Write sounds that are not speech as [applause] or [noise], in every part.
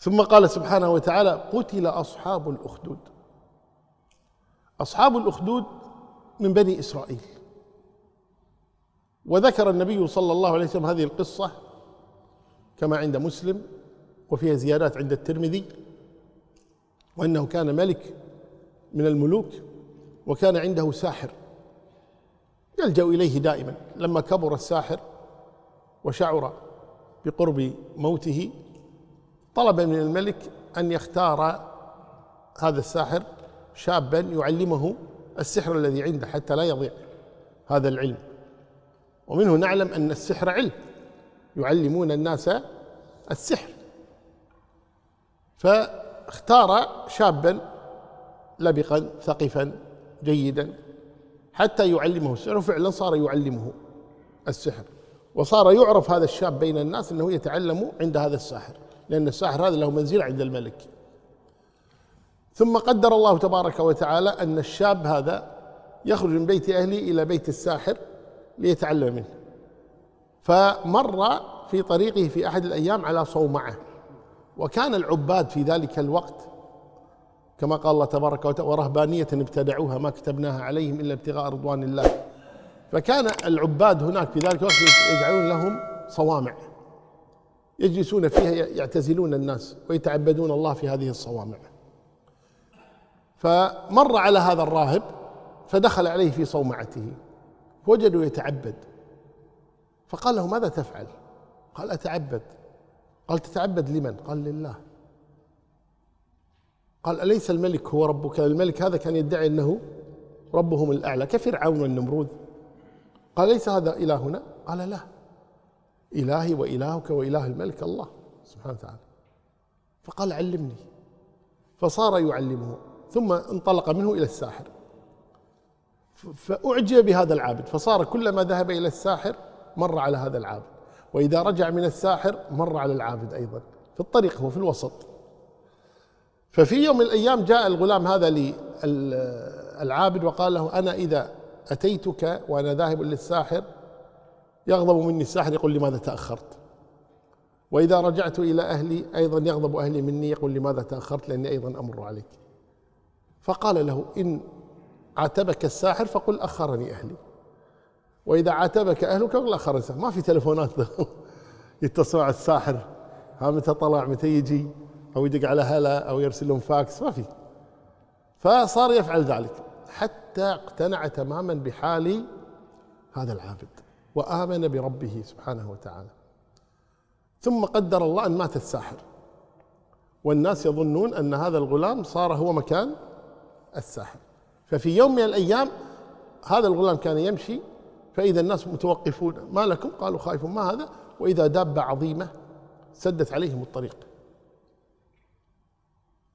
ثم قال سبحانه وتعالى قتل أصحاب الأخدود. أصحاب الأخدود من بني إسرائيل. وذكر النبي صلى الله عليه وسلم هذه القصة كما عند مسلم وفيها زيادات عند الترمذي وأنه كان ملك من الملوك وكان عنده ساحر. يلجأ إليه دائما. لما كبر الساحر وشعر بقرب موته طلب من الملك أن يختار هذا الساحر شابا يعلمه السحر الذي عنده حتى لا يضيع هذا العلم. ومنه نعلم أن السحر علم يعلمون الناس السحر. فاختار شابا لبقا ثقفا جيدا حتى يعلمه السحر وفعلا صار يعلمه السحر. وصار يعرف هذا الشاب بين الناس أنه يتعلم عند هذا الساحر. لأن الساحر هذا له منزله عند الملك. ثم قدر الله تبارك وتعالى أن الشاب هذا يخرج من بيت أهله إلى بيت الساحر ليتعلم منه. فمر في طريقه في أحد الأيام على صومعة. وكان العباد في ذلك الوقت كما قال الله تبارك وتعالى ورهبانية ابتدعوها ما كتبناها عليهم إلا ابتغاء رضوان الله. فكان العباد هناك في ذلك الوقت يجعلون لهم صوامع. يجلسون فيها يعتزلون الناس ويتعبدون الله في هذه الصوامع. فمر على هذا الراهب فدخل عليه في صومعته وجدوا يتعبد. فقال له ماذا تفعل؟ قال أتعبد. قال تتعبد لمن؟ قال لله. قال أليس الملك هو ربك؟ الملك هذا كان يدعي أنه ربهم الأعلى. كفرعون والنمرود. قال ليس هذا إلهنا؟ قال لا. إلهي وإلهك وإله الملك الله سبحانه وتعالى. فقال علمني. فصار يعلمه. ثم انطلق منه إلى الساحر. فأعجب بهذا العابد. فصار كلما ذهب إلى الساحر مر على هذا العابد. وإذا رجع من الساحر مر على العابد أيضا. في الطريق هو في الوسط. ففي يوم من الأيام جاء الغلام هذا للعابد وقال له أنا إذا أتيتك وأنا ذاهب للساحر يغضب مني الساحر يقول لماذا تأخرت؟ وإذا رجعت إلى أهلي أيضا يغضب أهلي مني يقول لماذا تأخرت؟ لأني أيضا أمر عليك. فقال له إن عاتبك الساحر فقل أخرني أهلي. وإذا عاتبك أهلك فقل أخرني الساحر. ما في تلفونات [laughs] يتصلوا على الساحر. ها متى طلع؟ متى يجي؟ أو يدق على هلا؟ أو يرسل لهم فاكس؟ ما في. فصار يفعل ذلك. حتى اقتنع تماما بحال هذا العابد. وآمن بربه سبحانه وتعالى. ثم قدر الله أن مات الساحر والناس يظنون أن هذا الغلام صار هو مكان الساحر. ففي يوم من الأيام هذا الغلام كان يمشي فإذا الناس متوقفون ما لكم؟ قالوا خائفون ما هذا؟ وإذا دابة عظيمة سدت عليهم الطريق.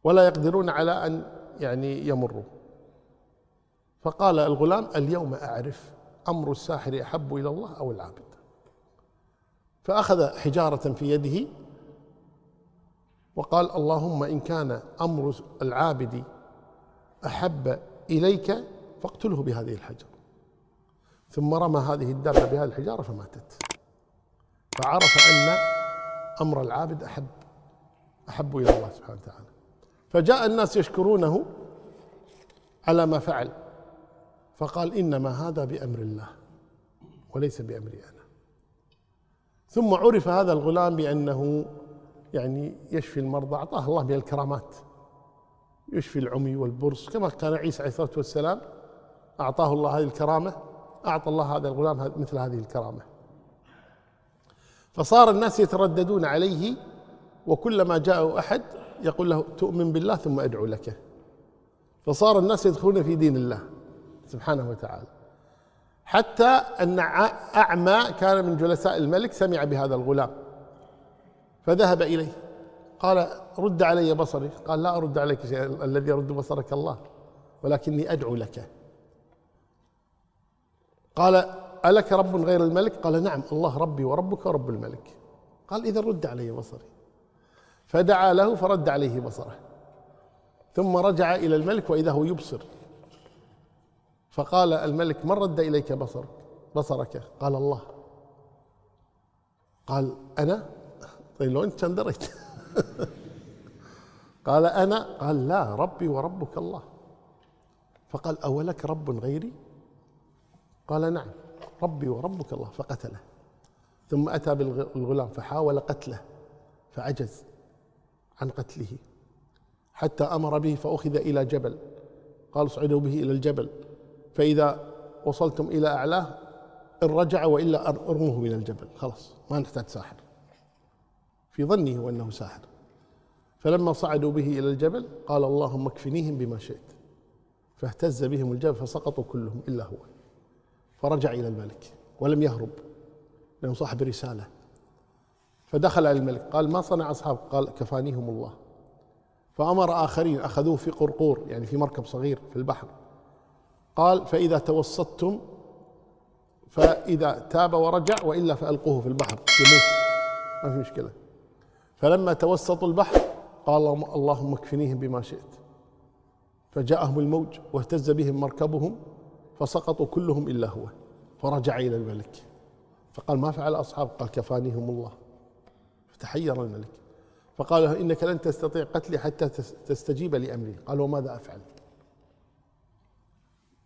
ولا يقدرون على أن يعني يمروا. فقال الغلام اليوم أعرف أمر الساحر أحب إلى الله أو العابد. فأخذ حجارة في يده وقال اللهم إن كان أمر العابد أحب إليك فاقتله بهذه الحجر. ثم رمى هذه الدابة بهذه الحجارة فماتت. فعرف أن أمر العابد أحب أحب إلى الله سبحانه وتعالى. فجاء الناس يشكرونه على ما فعل. فقال إنما هذا بأمر الله وليس بأمري أنا. ثم عرف هذا الغلام بأنه يعني يشفي المرضى أعطاه الله من الكرامات. يشفي العمي والبرص كما كان عيسى عليه الصلاة والسلام أعطاه الله هذه الكرامة أعطى الله هذا الغلام مثل هذه الكرامة. فصار الناس يترددون عليه وكلما جاءه أحد يقول له تؤمن بالله ثم أدعو لك. فصار الناس يدخلون في دين الله. سبحانه وتعالى. حتى أن أعمى كان من جلساء الملك سمع بهذا الغلام فذهب إليه. قال رد علي بصري. قال لا أرد عليك شيئا الذي يرد بصرك الله ولكني أدعو لك. قال ألك رب غير الملك؟ قال نعم الله ربي وربك ورب الملك. قال إذا رد علي بصري. فدعا له فرد عليه بصره ثم رجع إلى الملك وإذا هو يبصر. فقال الملك من رد إليك بصرك؟ بصرك قال الله. قال أنا؟ طيب لو أنت كان دريت [laughs] قال أنا؟ قال لا ربي وربك الله. فقال أولك رب غيري؟ قال نعم ربي وربك الله. فقتله. ثم أتى بالغلام فحاول قتله فعجز عن قتله حتى أمر به فأخذ إلى جبل. قال اصعدوا به إلى الجبل. فإذا وصلتم إلى أعلاه إن رجع وإلا أرموه من الجبل. خلاص ما نحتاج ساحر. في ظنه أنه ساحر. فلما صعدوا به إلى الجبل قال اللهم اكفنيهم بما شئت. فاهتز بهم الجبل فسقطوا كلهم إلا هو. فرجع إلى الملك ولم يهرب. لأنه صاحب رسالة. فدخل على الملك قال ما صنع أصحاب؟ قال كفانيهم الله. فأمر آخرين أخذوه في قرقور يعني في مركب صغير في البحر. قال فإذا توسطتم فإذا تاب ورجع وإلا فألقوه في البحر يموت. ما في مشكلة. فلما توسطوا البحر قال اللهم اكفنيهم بما شئت. فجاءهم الموج واهتز بهم مركبهم فسقطوا كلهم إلا هو. فرجع إلى الملك. فقال ما فعل أصحاب قال كفانيهم الله. فتحير الملك. فقال إنك لن تستطيع قتلي حتى تستجيب لأمري. قال وماذا أفعل؟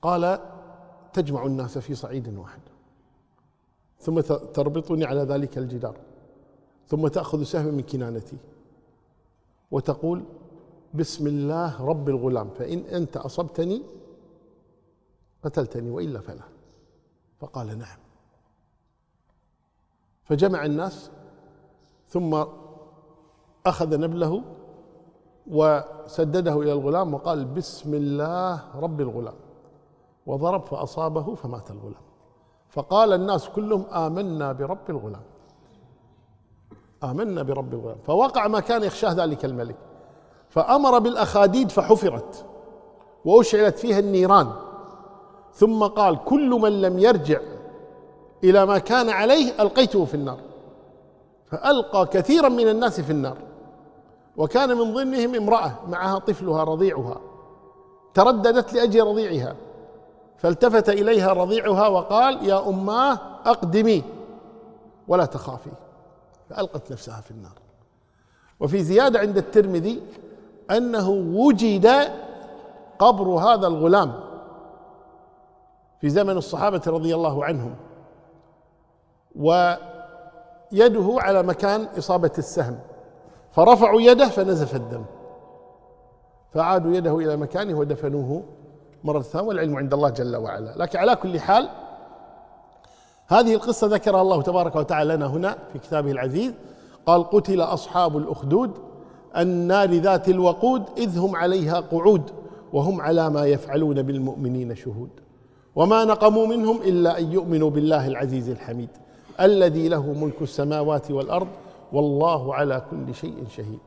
قال تجمع الناس في صعيد واحد. ثم تربطني على ذلك الجدار. ثم تأخذ سهم من كنانتي. وتقول بسم الله رب الغلام فإن أنت أصبتني قتلتني وإلا فلا. فقال نعم. فجمع الناس ثم أخذ نبله وسدده إلى الغلام وقال بسم الله رب الغلام. وضرب فأصابه فمات الغلام. فقال الناس كلهم آمنا برب الغلام. آمنا برب الغلام. فوقع ما كان يخشاه ذلك الملك. فأمر بالأخاديد فحفرت. وأشعلت فيها النيران. ثم قال كل من لم يرجع إلى ما كان عليه ألقيته في النار. فألقى كثيرا من الناس في النار. وكان من ضمنهم امرأة معها طفلها رضيعها. ترددت لأجل رضيعها. فالتفت إليها رضيعها وقال يا أماه أقدمي ولا تخافي. فألقت نفسها في النار. وفي زيادة عند الترمذي أنه وجد قبر هذا الغلام في زمن الصحابة رضي الله عنهم ويده على مكان إصابة السهم. فرفعوا يده فنزف الدم. فعادوا يده إلى مكانه ودفنوه. مرة ثانية والعلم عند الله جل وعلا. لكن على كل حال هذه القصة ذكرها الله تبارك وتعالى لنا هنا في كتابه العزيز. قال قتل أصحاب الأخدود النار ذات الوقود إذ هم عليها قعود وهم على ما يفعلون بالمؤمنين شهود. وما نقموا منهم إلا أن يؤمنوا بالله العزيز الحميد الذي له ملك السماوات والأرض والله على كل شيء شهيد.